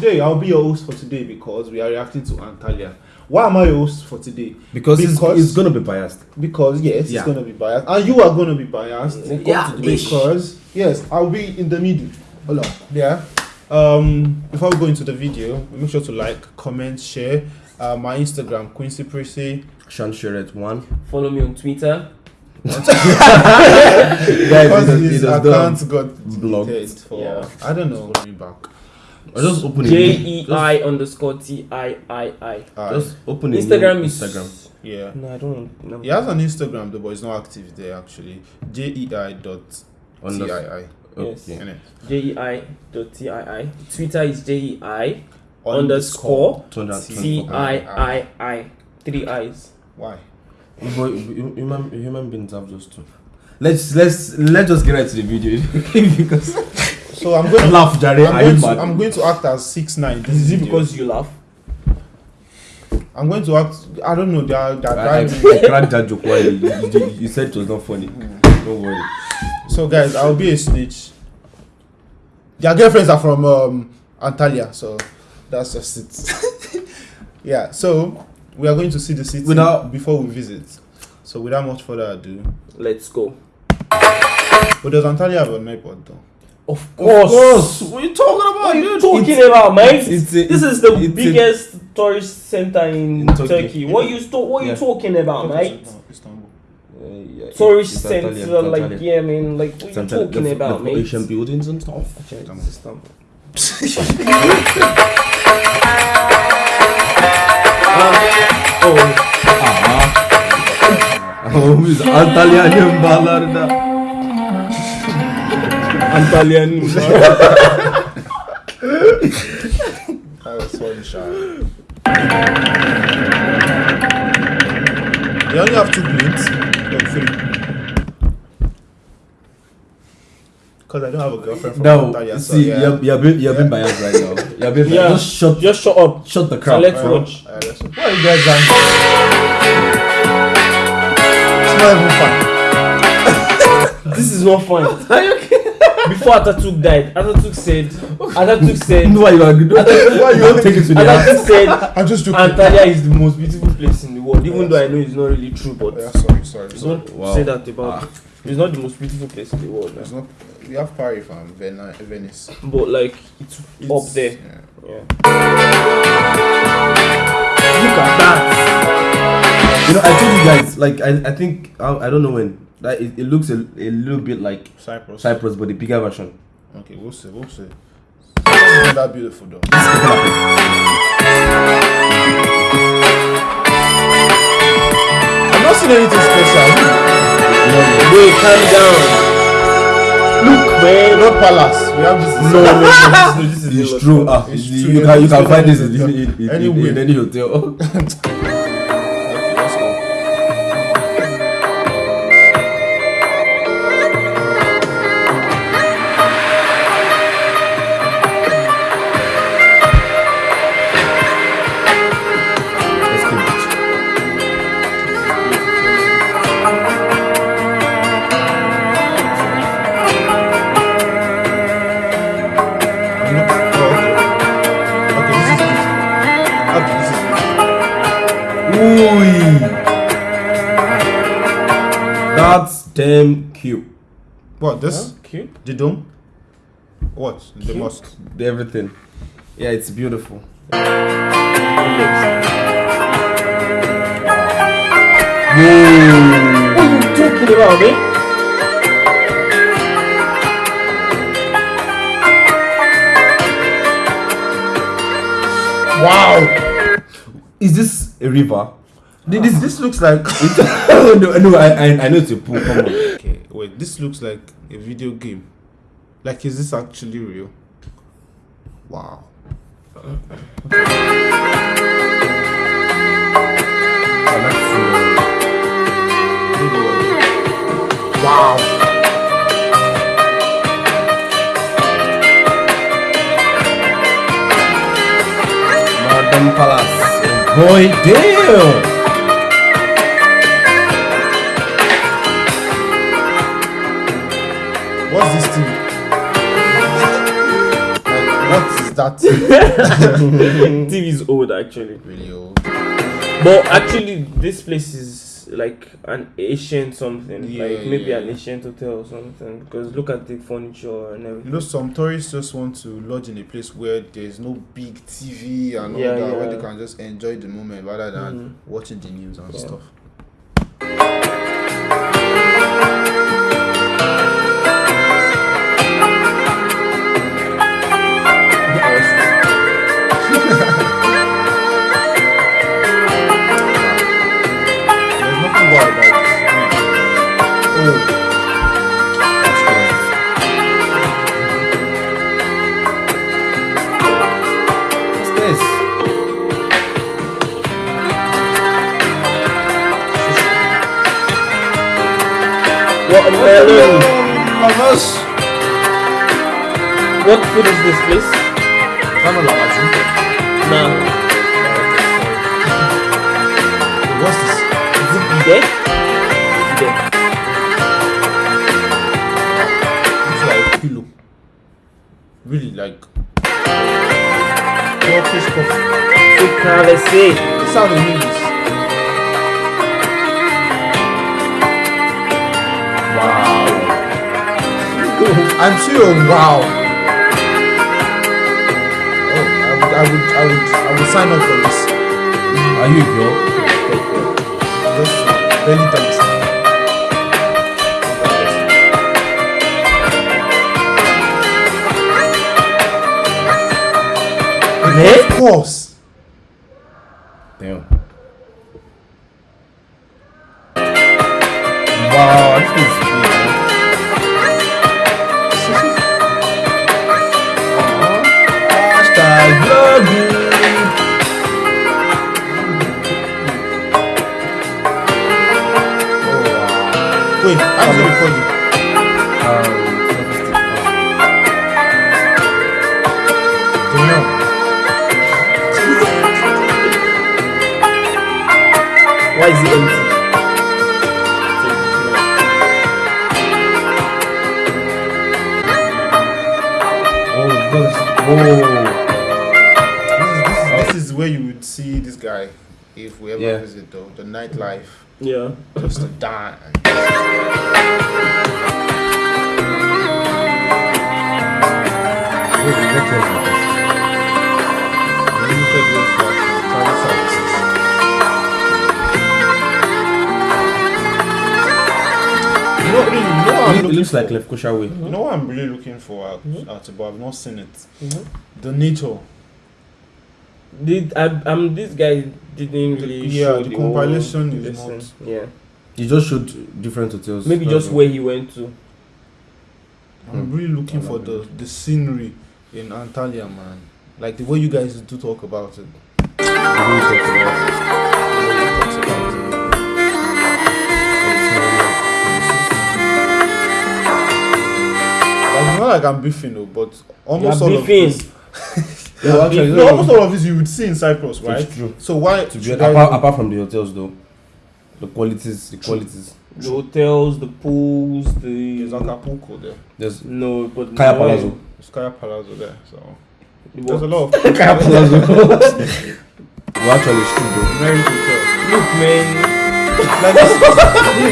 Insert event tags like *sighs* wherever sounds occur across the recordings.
today I'll be your host for today because we are reacting to Antalya. Why am I your host for today? Because, it's, Because- it's gonna be biased. Because yes, Yeah. it's gonna be biased, and you are gonna be biased. Yeah, Because yes, I'll be in the middle. Hold on. Yeah. Um, before we go into the video, make sure to like, comment, share. Uh, my Instagram, Quincy Prissy. Sean Sherrett one. Follow me on Twitter. *laughs* Guys, Because it his does- it does account got blocked. for Yeah. I don't know. Me back. Or just open it. J E I underscore T I I I. Just open it. Instagram is Instagram. yeah. No, I don't know. He has an Instagram though, but it's not active there actually. J E I dot T Under- I I. Yes. J E I dot T I I. Twitter is J E I underscore 224. T I I I. Three eyes. Why? But human, human beings have those two. Let's let's let's just get right to the video *laughs* because So I'm going to laugh, Jare. I'm going to. I'm going to act as six nine. This Is it because you laugh? I'm going to act? I don't know. They are they are I, I, driving. I cracked that joke while you, you, you said it was not funny. Don't worry. So guys, I'll be a snitch. Their girlfriends are from um, Antalya, so that's just it. *laughs* yeah. So we are going to see the city Without- before we visit. So without much further ado, Let's go. but does Antalya have an airport though? Of Of course. course. What are you talking about? What are you dude? talking It's- about, mate? it's- it's this is the it's a- biggest tourist center in, In Turkey. Turkey. What you sto- What Yeah. you talking about, mate? Istanbul. Uh, yeah, Tourist it's center, Antalya, it's like Antalya. yeah, mean, Like what It's you Antalya. talking They've- about, they've mate? Asian buildings and stuff. Okay, it's Istanbul. oh, Oh, biz Antalya'nın bağlarında. Antalyan. That was funny, shy. They only have two planes, no three. Because I don't have a girlfriend from No, Antalya, so see, yeah. you're, you're, being, you're being biased right now. You're being Yeah. Just shut, Just shut up. shut the So crap. let's Uh, watch. uh, let's- Why are you guys angry? It's not even fun. This is not fun. *laughs* Before Atatürk died, Atatürk said, Atatürk said, No, *laughs* why you are good? *laughs* Why you don't take it to the heart? Atatürk said, *laughs* I'm just joking. Antalya is the most beautiful place in the world. Even though I know it's not really true, but Yeah, sorry, sorry. sorry. don't Wow. say that about. Ah. It's not the most beautiful place in the world, It's man. not. We have Paris from Veni- Venice. but like it's, up there. Yeah. Yeah. Look at that. You know, I told you guys, like, I, I think, I, I don't know when, that it, it looks a, a little bit like Cyprus. Cyprus, but the bigger version. Okay, we'll see. We'll see. That beautiful though. I've not seen anything special. Wait, calm down. Look, man. Not palace. We have this. No, no, *laughs* no, no, this is It's true. Ah, It's you, true, you can you can find this in, in any hotel. *laughs* That's damn cute. What this? Cute. The dome? What? The Cute. mosque? Everything. Yeah, it's beautiful. What are you talking about, man? Wow! Is this a river? This this looks like. *laughs* *laughs* no, no, I, I, I know it's a pool. Come on. okay, wait. This looks like a video game. Like, is this actually real? Wow. Wow. Palace. Boy, damn. What's this thing? Like, what is that *laughs* *laughs* TV is old actually. really old? But actually, this place is like an ancient something, Yeah, like maybe yeah, an yeah. ancient hotel or something. Because look at the furniture and everything. You know, some tourists just want to lodge in a place where there's no big TV and all Yeah, that, where they can just enjoy the moment rather than Mhm. watching the news and Yeah. stuff. What food is this place? Kind of like Nah. What's this? Is it pide? Pide. It's like pillow. Really like Turkish coffee. Privacy. This is how they this. Wow. *laughs* I'm sure. Wow. Would, I would, I would, sign up for this. Are you a girl? Just dance. Eh? Of course. Why it empty? oh, because oh, This is, this, is, this is where you would see this guy if we ever Yeah. visit though. The nightlife. Yeah. Just to die. Know, you know what I'm It, it looking looks like for? Left Kosha way. You know what I'm really looking for at, Mhm. at but I've not seen it. Mhm. The nature. Did I, um this guy didn't really Yeah, show the whole compilation is lesson. not- yeah he just showed different hotels. maybe just all. where he went to I'm Hmm. really looking for the, the scenery in Antalya, man. Like the way you guys do talk about it. Not like I'm beefing though, but almost You're all of beefing. this. *laughs* Yeah, actually, No, almost all of this you would see in Cyprus, right? It's true. So why To be, should I- apart, apart from the hotels, though, the qualities, the qualities. the hotels the pools There's the Acapulco there. There's no but Kaya no, Palazzo. There's Kaya Palazzo there. So it there's a lot of *laughs* Kaya Palazzo. *laughs* well, actually, it's true, though. very hotel. look man Like this,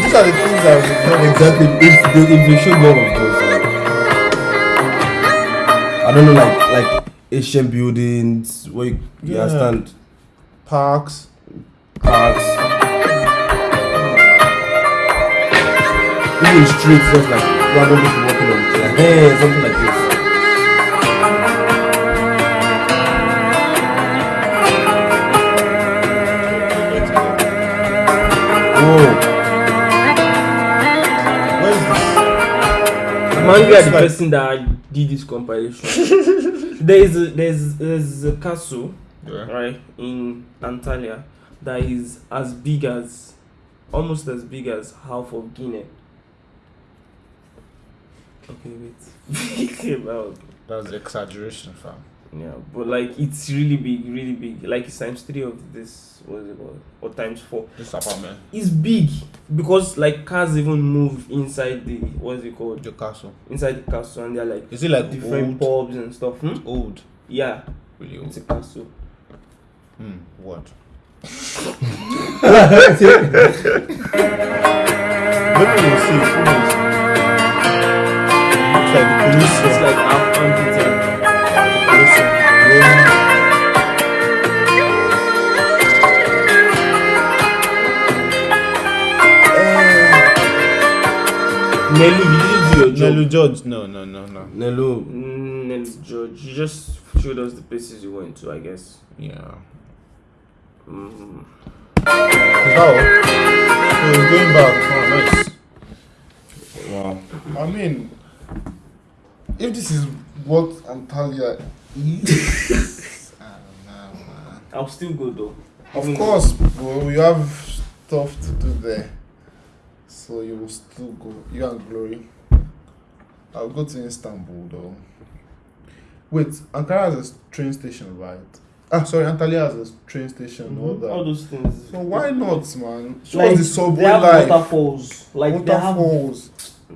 these are the things that we Not exactly. If they, if they show more of those, like, I don't know, like like Asian buildings where you, you Yeah. understand parks. parks, even streets, just like random people walking on it, like hey, something like this. Whoa, this? I'm angry at the Like- person that did this compilation *laughs* there is a, there's there's a castle Yeah. right in Antalya that is as big as almost as big as half of Guinea. Okay, wait. *laughs* well, That's exaggeration, fam. Yeah, but like it's really big, really big. Like it's times three of this. What is it called? Or times four. This apartment, It's big because like cars even move inside the what is it called? the castle. Inside the castle, and they're like Is it like different old? pubs and stuff. Hmm? Old. Yeah, Really? it's a castle. Hmm. What? *laughs* Maybe we'll see. Who knows? Looks like the It's like half amphitheater. Nelu George. No, no, no, no. Nelo. Mm, Nelu George, you just showed us the places you went to, I guess. Yeah. Mm. How? So he's going back. Oh, nice. Wow. I mean, if this is what Antalya is, I don't know, man. I'll still go though. Of Even course, bro, we have stuff to do there. So you will still go. You and Glory. I'll go to Istanbul though. Wait, Ankara has a train station, right? Ah, sorry, Antalya has a train station. All Mhm. that. All those things. So why not, man? Show Like, us the subway they have life. waterfalls. Like they have Waterfalls.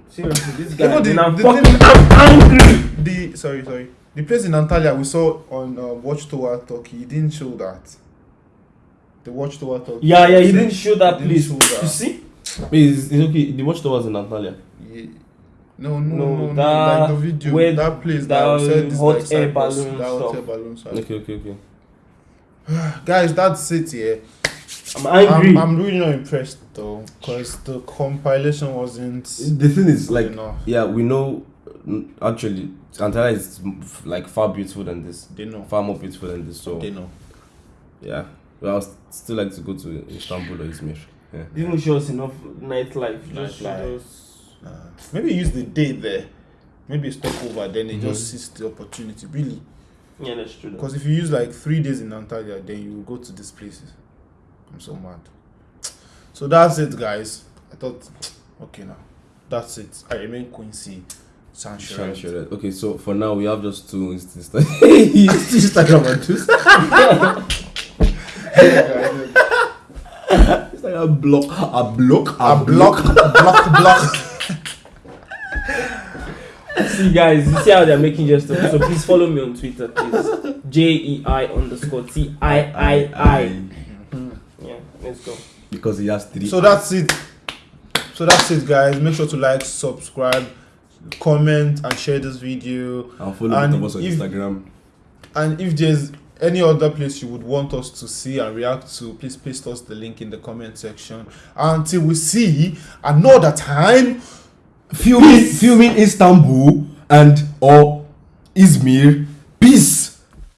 seriously this guy. You know the- and I'm the fucking thing- angry. The sorry, sorry. The place in Antalya we saw on uh, Watchtower Turkey. He didn't show that. The Watchtower Turkey. Yeah, yeah, he didn't show that place. show that. You see? Wait, it's, it's okay. The watchtowers in Antalya. Ye- No, no, No, no, no, like the video, where that place that that, said this hot like air balloon that hot air balloon stuff. Okay, okay, okay. *sighs* Guys, that's it. Yeah, I'm angry. I'm, I'm really not impressed though, because the compilation wasn't The thing is, like, enough. yeah, we know. Actually, Antalya is like far beautiful than this. They know. Far more beautiful than this. So They know. yeah, well, I would still like to go to Istanbul or Izmir. Yeah. didn't show us enough nightlife. Just Nightlife. Showed. Uh, maybe use the day there. Maybe stop over. Then they Mhm. just seize the opportunity. Really. Yeah, that's true. Because if you use like three days in Antalya, then you will go to these places. I'm so mad. So that's it, guys. I thought, okay, now that's it. I remain Quincy Shan Sanchez. Okay, so for now we have just two Insta- *laughs* Instagram and two. It's like a block, a block, A block, block, block. See, guys, you see how they're making just stuff. So please follow me on Twitter, please. J E I underscore T I I I. Mm-hmm. Yeah, let's go. because he has three. So that's it. So that's it, guys. Make sure to like, subscribe, comment, and share this video. and follow and us on if- Instagram. And if there's any other place you would want us to see and react to, please paste us the link in the comment section. Until we see another time. Filming, filming Istanbul and or Izmir